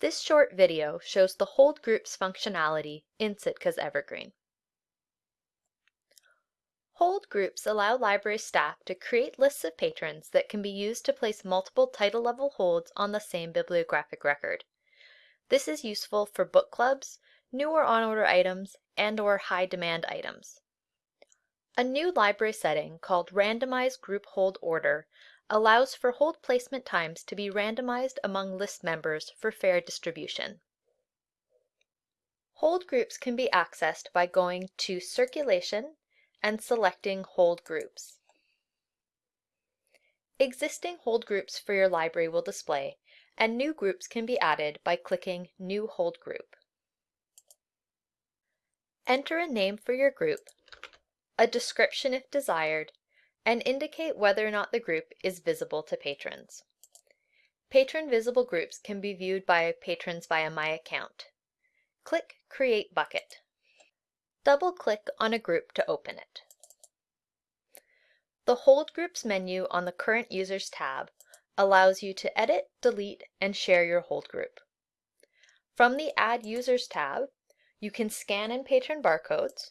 This short video shows the hold groups functionality in Sitka's Evergreen. Hold groups allow library staff to create lists of patrons that can be used to place multiple title level holds on the same bibliographic record. This is useful for book clubs, new or on-order items, and or high-demand items. A new library setting called Randomized Group Hold Order allows for hold placement times to be randomized among list members for fair distribution. Hold groups can be accessed by going to Circulation and selecting Hold Groups. Existing hold groups for your library will display, and new groups can be added by clicking New Hold Group. Enter a name for your group, a description if desired, and indicate whether or not the group is visible to patrons. Patron visible groups can be viewed by patrons via My Account. Click Create Bucket. Double-click on a group to open it. The Hold Groups menu on the Current Users tab allows you to edit, delete, and share your hold group. From the Add Users tab, you can scan in patron barcodes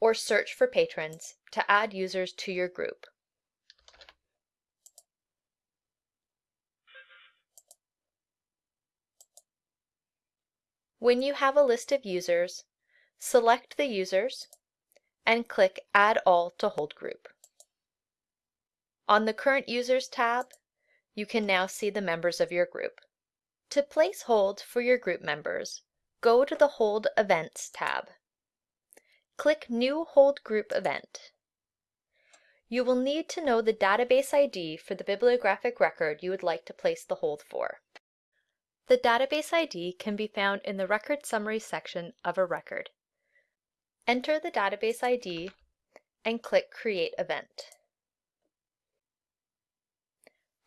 or search for patrons to add users to your group. When you have a list of users, select the users and click Add All to Hold Group. On the Current Users tab, you can now see the members of your group. To place holds for your group members, go to the Hold Events tab. Click New Hold Group Event. You will need to know the database ID for the bibliographic record you would like to place the hold for. The database ID can be found in the Record Summary section of a record. Enter the database ID and click Create Event.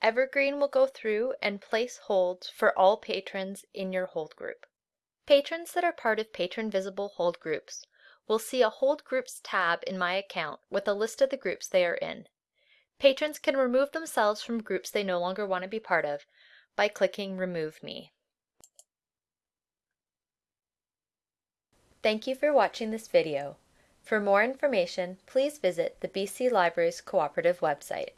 Evergreen will go through and place holds for all patrons in your hold group. Patrons that are part of Patron Visible hold groups will see a Hold Groups tab in My Account with a list of the groups they are in. Patrons can remove themselves from groups they no longer want to be part of by clicking Remove Me. Thank you for watching this video. For more information, please visit the BC Libraries Cooperative website.